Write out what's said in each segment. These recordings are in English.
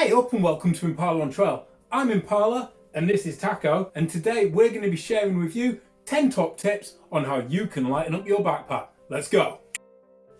Hey up and welcome to Impala on Trail. I'm Impala and this is Taco and today we're going to be sharing with you 10 top tips on how you can lighten up your backpack. Let's go.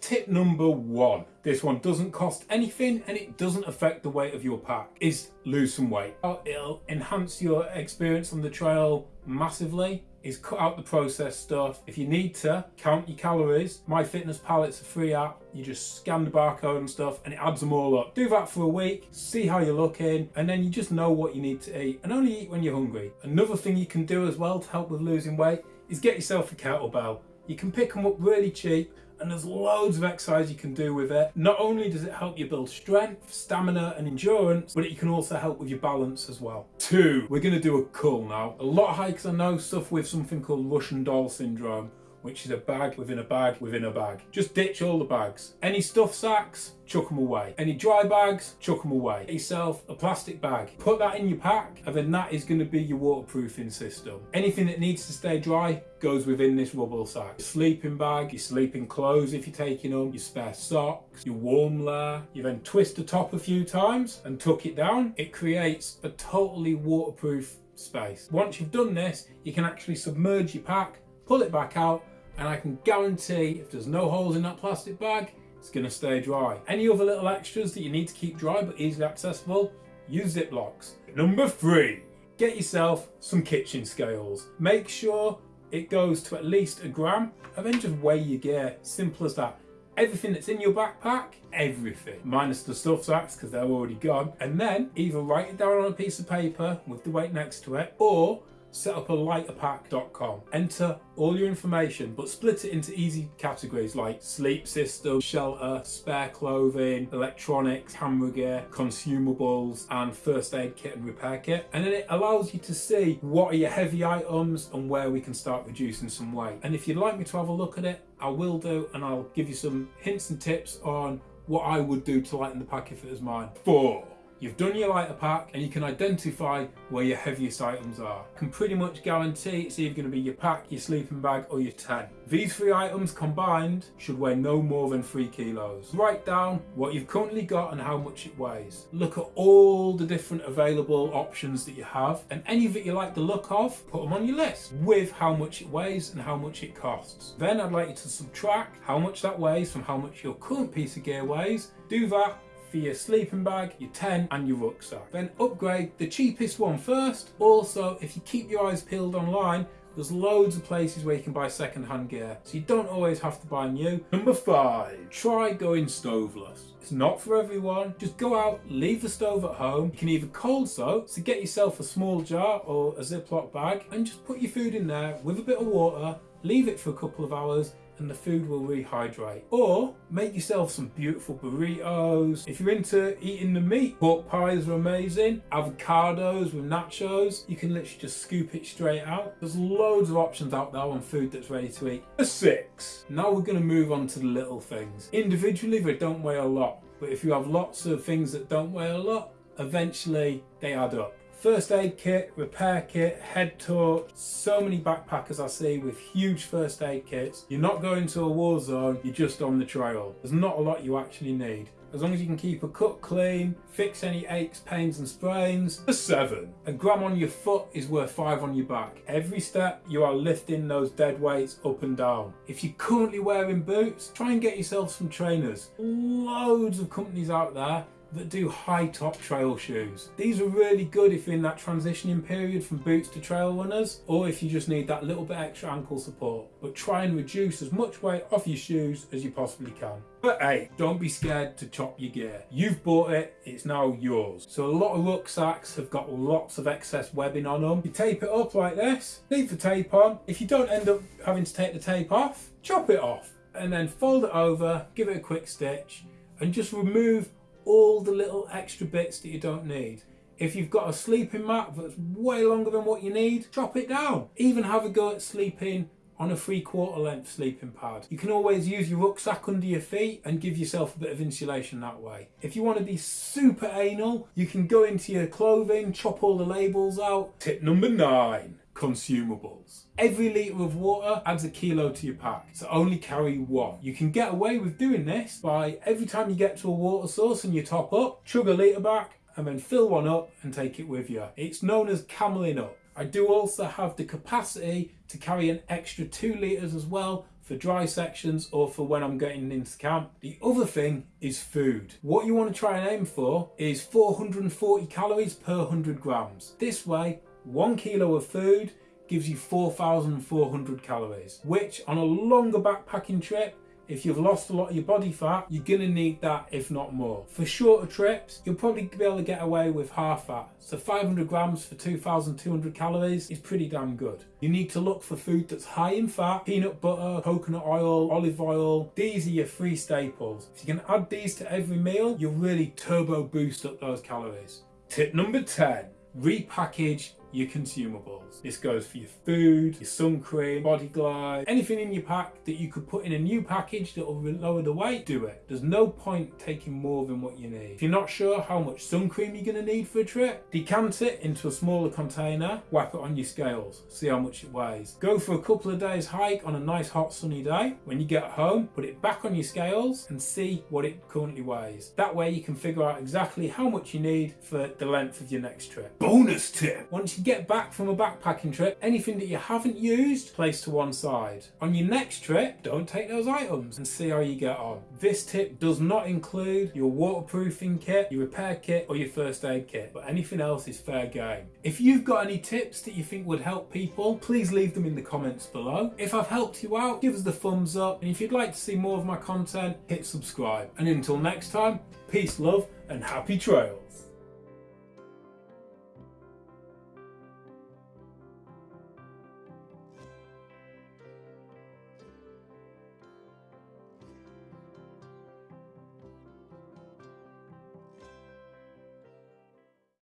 Tip number one, this one doesn't cost anything and it doesn't affect the weight of your pack, is lose some weight. It'll enhance your experience on the trail massively is cut out the processed stuff. If you need to, count your calories. MyFitnessPal, it's a free app. You just scan the barcode and stuff and it adds them all up. Do that for a week, see how you're looking, and then you just know what you need to eat and only eat when you're hungry. Another thing you can do as well to help with losing weight is get yourself a kettlebell. You can pick them up really cheap and there's loads of exercise you can do with it. Not only does it help you build strength, stamina and endurance, but it can also help with your balance as well. Two, we're to do a cull now. A lot of hikers I know suffer with something called Russian doll syndrome which is a bag within a bag within a bag. Just ditch all the bags. Any stuff sacks, chuck them away. Any dry bags, chuck them away. Get yourself a plastic bag. Put that in your pack and then that is going to be your waterproofing system. Anything that needs to stay dry goes within this rubble sack. Your sleeping bag, your sleeping clothes if you're taking them, your spare socks, your warm layer. You then twist the top a few times and tuck it down. It creates a totally waterproof space. Once you've done this, you can actually submerge your pack, pull it back out and I can guarantee if there's no holes in that plastic bag, it's going to stay dry. Any other little extras that you need to keep dry but easily accessible, use Ziplocs. Number three, get yourself some kitchen scales. Make sure it goes to at least a gram and then just weigh your gear. Simple as that. Everything that's in your backpack, everything, minus the stuff sacks because they're already gone. And then either write it down on a piece of paper with the weight next to it or set up a lighterpack.com. Enter all your information, but split it into easy categories like sleep system, shelter, spare clothing, electronics, camera gear, consumables, and first aid kit and repair kit. And then it allows you to see what are your heavy items and where we can start reducing some weight. And if you'd like me to have a look at it, I will do, and I'll give you some hints and tips on what I would do to lighten the pack if it was mine. Four. You've done your lighter pack and you can identify where your heaviest items are. Can pretty much guarantee it's either going to be your pack, your sleeping bag or your tent. These three items combined should weigh no more than three kilos. Write down what you've currently got and how much it weighs. Look at all the different available options that you have and any that you like the look of, put them on your list with how much it weighs and how much it costs. Then I'd like you to subtract how much that weighs from how much your current piece of gear weighs. Do that for your sleeping bag, your tent and your rucksack. Then upgrade the cheapest one first. Also, if you keep your eyes peeled online, there's loads of places where you can buy second-hand gear, so you don't always have to buy new. Number five, try going stoveless. It's not for everyone. Just go out, leave the stove at home. You can either cold soak, so get yourself a small jar or a Ziploc bag and just put your food in there with a bit of water, leave it for a couple of hours and the food will rehydrate. Or make yourself some beautiful burritos. If you're into eating the meat, pork pies are amazing. Avocados with nachos, you can literally just scoop it straight out. There's loads of options out there on food that's ready to eat. Number six, now we're gonna move on to the little things. Individually, they don't weigh a lot, but if you have lots of things that don't weigh a lot, eventually they add up first aid kit, repair kit, head torch, so many backpackers I see with huge first aid kits. You're not going to a war zone, you're just on the trail. There's not a lot you actually need. As long as you can keep a cut clean, fix any aches, pains and sprains. A seven. A gram on your foot is worth five on your back. Every step you are lifting those dead weights up and down. If you're currently wearing boots, try and get yourself some trainers. Loads of companies out there that do high top trail shoes. These are really good if you're in that transitioning period from boots to trail runners or if you just need that little bit extra ankle support. But try and reduce as much weight off your shoes as you possibly can. But hey, don't be scared to chop your gear. You've bought it, it's now yours. So a lot of rucksacks have got lots of excess webbing on them. You tape it up like this, leave the tape on. If you don't end up having to take the tape off, chop it off and then fold it over, give it a quick stitch and just remove all the little extra bits that you don't need. If you've got a sleeping mat that's way longer than what you need, chop it down. Even have a go at sleeping on a three quarter length sleeping pad. You can always use your rucksack under your feet and give yourself a bit of insulation that way. If you want to be super anal, you can go into your clothing, chop all the labels out. Tip number nine consumables. Every litre of water adds a kilo to your pack, so only carry one. You can get away with doing this by every time you get to a water source and you top up, chug a litre back and then fill one up and take it with you. It's known as cameling up. I do also have the capacity to carry an extra two litres as well for dry sections or for when I'm getting into camp. The other thing is food. What you want to try and aim for is 440 calories per 100 grams. This way, one kilo of food gives you 4,400 calories, which on a longer backpacking trip if you've lost a lot of your body fat, you're gonna need that if not more. For shorter trips, you'll probably be able to get away with half that. So 500 grams for 2,200 calories is pretty damn good. You need to look for food that's high in fat, peanut butter, coconut oil, olive oil. These are your three staples. If you can add these to every meal, you'll really turbo boost up those calories. Tip number 10, repackage your consumables. This goes for your food, your sun cream, body glide, anything in your pack that you could put in a new package that will lower the weight, do it. There's no point taking more than what you need. If you're not sure how much sun cream you're going to need for a trip, decant it into a smaller container, whack it on your scales, see how much it weighs. Go for a couple of days hike on a nice hot sunny day. When you get home, put it back on your scales and see what it currently weighs. That way you can figure out exactly how much you need for the length of your next trip. Bonus tip! Once you get back from a backpacking trip, anything that you haven't used, place to one side. On your next trip, don't take those items and see how you get on. This tip does not include your waterproofing kit, your repair kit or your first aid kit, but anything else is fair game. If you've got any tips that you think would help people, please leave them in the comments below. If I've helped you out, give us the thumbs up and if you'd like to see more of my content, hit subscribe. And until next time, peace, love and happy trails.